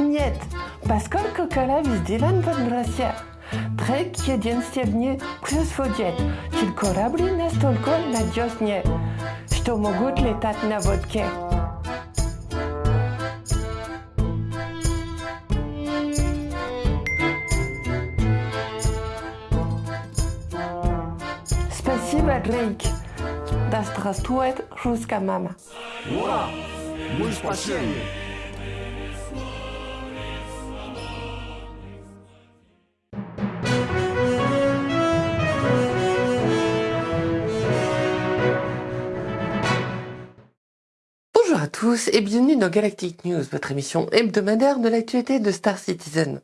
Нет, поскольку кора везделан под Россия. Трек единственный плюс водит, til корабли настолько надежнее, что могут летать на водке. Спасибо, Дрейк. Да здравствует русская мама. Ура! Мы спасение! Tous et bienvenue dans Galactic News, votre émission hebdomadaire de l'actualité de Star Citizen.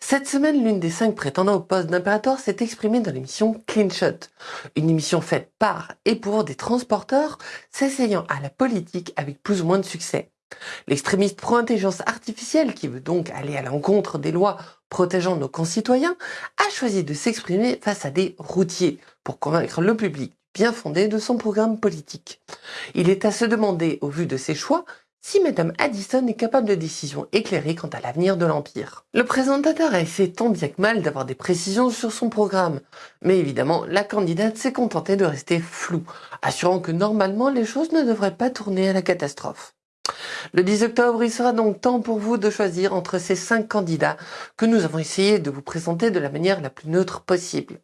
Cette semaine, l'une des cinq prétendants au poste d'impérateur s'est exprimée dans l'émission Clean Shot, une émission faite par et pour des transporteurs s'essayant à la politique avec plus ou moins de succès. L'extrémiste pro-intelligence artificielle, qui veut donc aller à l'encontre des lois protégeant nos concitoyens, a choisi de s'exprimer face à des routiers pour convaincre le public bien fondé de son programme politique. Il est à se demander, au vu de ses choix, si Madame Addison est capable de décisions éclairées quant à l'avenir de l'Empire. Le présentateur a essayé tant bien que mal d'avoir des précisions sur son programme, mais évidemment, la candidate s'est contentée de rester floue, assurant que normalement les choses ne devraient pas tourner à la catastrophe. Le 10 octobre, il sera donc temps pour vous de choisir entre ces cinq candidats que nous avons essayé de vous présenter de la manière la plus neutre possible.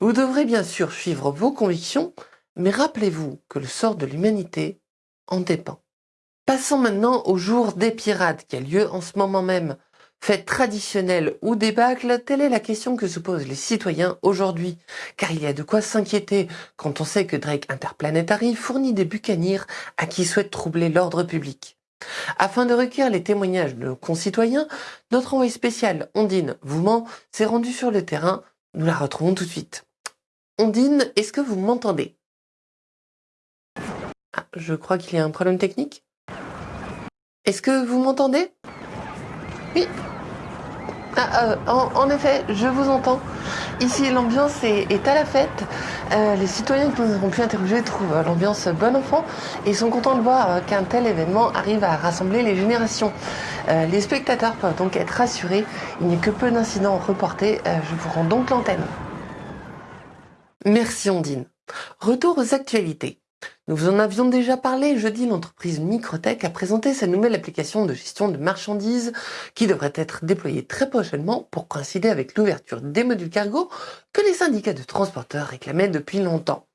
Vous devrez bien sûr suivre vos convictions, mais rappelez-vous que le sort de l'humanité en dépend. Passons maintenant au jour des pirates qui a lieu en ce moment même. Fête traditionnelle ou débâcle, telle est la question que se posent les citoyens aujourd'hui. Car il y a de quoi s'inquiéter quand on sait que Drake Interplanetary fournit des bucaniers à qui souhaite troubler l'ordre public. Afin de recueillir les témoignages de nos concitoyens, notre envoyé spécial Ondine Vouman s'est rendu sur le terrain. Nous la retrouvons tout de suite. Ondine, est-ce que vous m'entendez? Ah, Je crois qu'il y a un problème technique. Est-ce que vous m'entendez? Oui. Ah, euh, en, effet, je vous entends. Ici, l'ambiance est, à la fête. Euh, les citoyens que nous avons pu interroger trouvent euh, l'ambiance bon enfant et sont contents de voir qu'un tel événement arrive à rassembler les générations. les spectateurs peuvent donc être rassurés. Il n'y a que peu d'incidents reportés. je vous rends donc l'antenne. Merci Ondine. Retour aux actualités. Nous vous en avions déjà parlé, jeudi, l'entreprise Microtech a présenté sa nouvelle application de gestion de marchandises qui devrait être déployée très prochainement pour coïncider avec l'ouverture des modules cargo que les syndicats de transporteurs réclamaient depuis longtemps.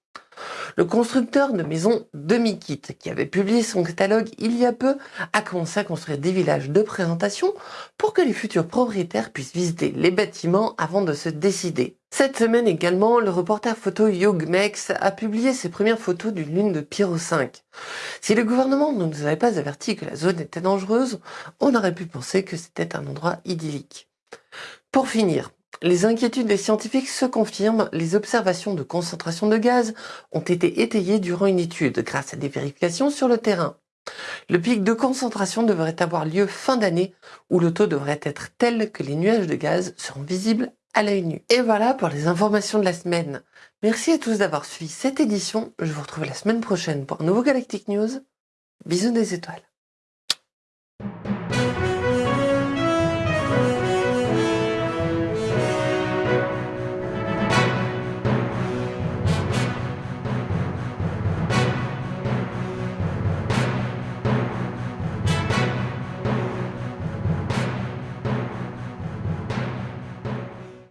Le constructeur de maisons Demi-Kit, qui avait publié son catalogue il y a peu, a commencé à construire des villages de présentation pour que les futurs propriétaires puissent visiter les bâtiments avant de se décider. Cette semaine également, le reporter photo Yogmex a publié ses premières photos d'une lune de Pyro 5. Si le gouvernement ne nous avait pas averti que la zone était dangereuse, on aurait pu penser que c'était un endroit idyllique. Pour finir, les inquiétudes des scientifiques se confirment, les observations de concentration de gaz ont été étayées durant une étude grâce à des vérifications sur le terrain. Le pic de concentration devrait avoir lieu fin d'année où le taux devrait être tel que les nuages de gaz seront visibles à l'œil nu. Et voilà pour les informations de la semaine. Merci à tous d'avoir suivi cette édition. Je vous retrouve la semaine prochaine pour un nouveau Galactic News. Bisous des étoiles.